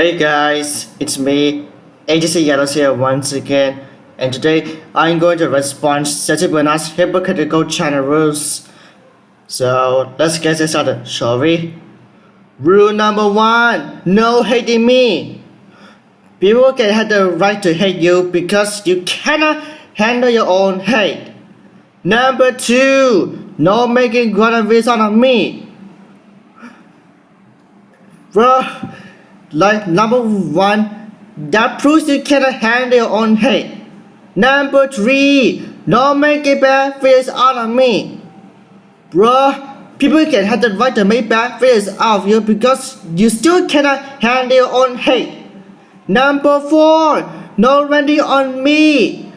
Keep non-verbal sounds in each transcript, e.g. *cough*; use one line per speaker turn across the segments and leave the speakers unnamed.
Hey guys, it's me, AGC Yellows here once again, and today I'm going to respond Seti Bernard's hypocritical channel rules. So let's get this started, shall we? Rule number one, no hating me. People can have the right to hate you because you cannot handle your own hate. Number two, no making fun of me. Bro, like number one, that proves you cannot handle your own hate. Number three, no making bad feelings out of me. Bro, people can have the right to make bad feelings out of you because you still cannot handle your own hate. Number four, no ranting on me.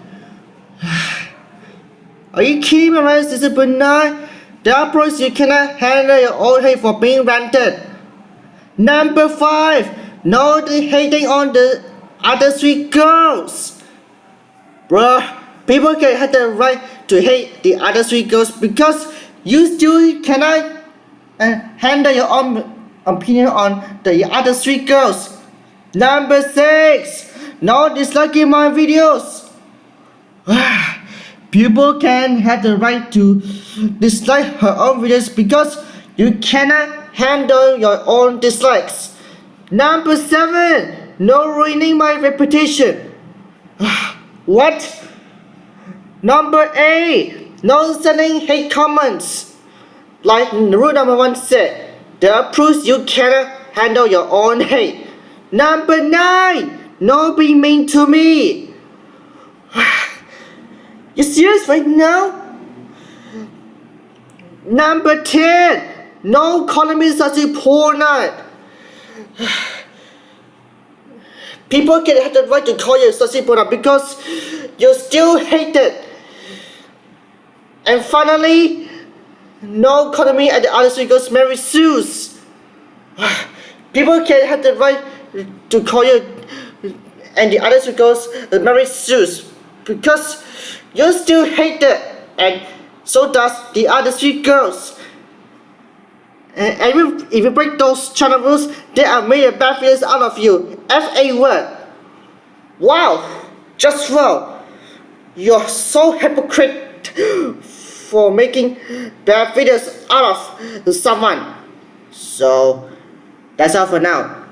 *sighs* Are you kidding me, right, Sister Bernard? That proves you cannot handle your own hate for being ranted. Number five, no hating on the other three girls. Bruh, people can have the right to hate the other three girls because you still cannot uh, handle your own opinion on the other three girls. Number six, no disliking my videos. *sighs* people can have the right to dislike her own videos because you cannot handle your own dislikes. Number seven, no ruining my reputation. *sighs* what? Number eight, no sending hate comments. Like rule number one said, there proves you cannot handle your own hate. Number nine, no be mean to me. *sighs* you serious right now? Number 10, no calling me such a poor night. *sighs* People can have the right to call you a poor night because you still hate it. And finally, no me and the other three girls Mary Sue's. *sighs* People can have the right to call you and the other three girls Mary Sue's because you still hate it and so does the other three girls. And if you, if you break those channel rules, they are a bad feelings out of you. F-A word. Wow, just wow. You're so hypocrite for making bad videos out of someone. So, that's all for now.